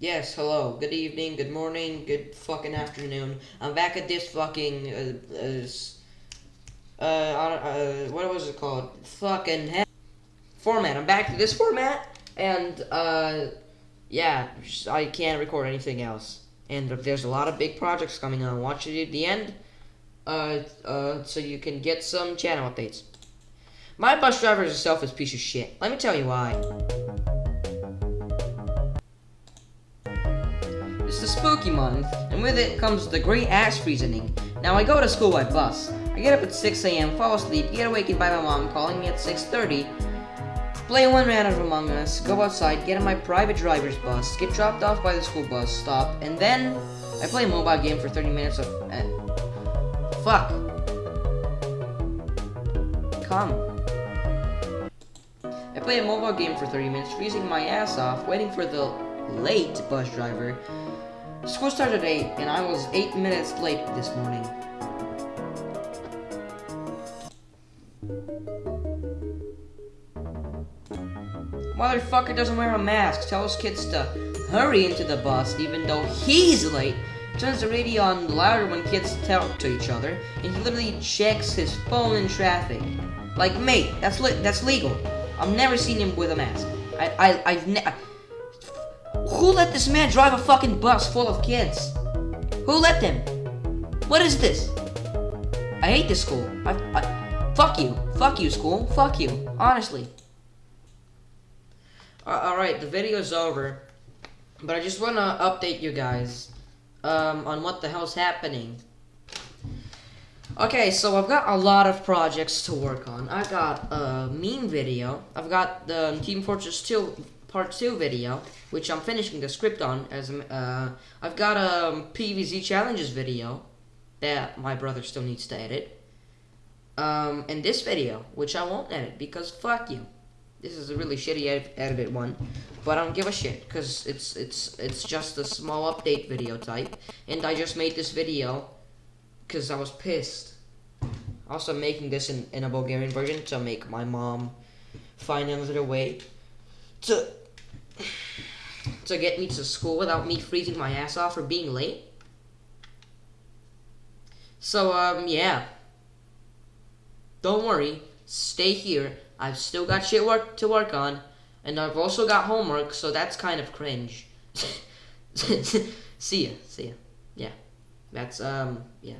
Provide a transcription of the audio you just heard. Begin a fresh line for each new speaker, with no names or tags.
Yes, hello. Good evening, good morning, good fucking afternoon. I'm back at this fucking, uh, uh, uh, uh, what was it called? Fucking format. I'm back to this format, and, uh, yeah, I can't record anything else. And there's a lot of big projects coming on. Watch it at the end, uh, uh, so you can get some channel updates. My bus driver is a selfish piece of shit. Let me tell you why. It's the spooky month, and with it comes the great ass freezing. Now I go to school by bus. I get up at 6 a.m., fall asleep, get awakened by my mom calling me at 6.30, play one round of Among Us, go outside, get in my private driver's bus, get dropped off by the school bus stop, and then I play a mobile game for 30 minutes of... Uh, fuck. Come. I play a mobile game for 30 minutes, freezing my ass off, waiting for the late bus driver School started at 8, and I was 8 minutes late this morning. Motherfucker doesn't wear a mask, tells kids to hurry into the bus even though he's late, turns the radio on louder when kids talk to each other, and he literally checks his phone in traffic. Like, mate, that's that's legal. I've never seen him with a mask. I, I, I've never... Who let this man drive a fucking bus full of kids? Who let them? What is this? I hate this school. I, I, fuck you. Fuck you, school. Fuck you. Honestly. Uh, Alright, the video's over. But I just want to update you guys um, on what the hell's happening. Okay, so I've got a lot of projects to work on. I've got a meme video. I've got the Team Fortress 2 part 2 video, which I'm finishing the script on. As uh, I've got a PVZ challenges video that my brother still needs to edit. Um, and this video, which I won't edit because fuck you. This is a really shitty ed edited one, but I don't give a shit because it's it's it's just a small update video type, and I just made this video because I was pissed. Also, making this in, in a Bulgarian version to make my mom find another way to to get me to school without me freezing my ass off for being late. So, um, yeah. Don't worry. Stay here. I've still got shit work to work on. And I've also got homework, so that's kind of cringe. see ya. See ya. Yeah. That's, um, yeah.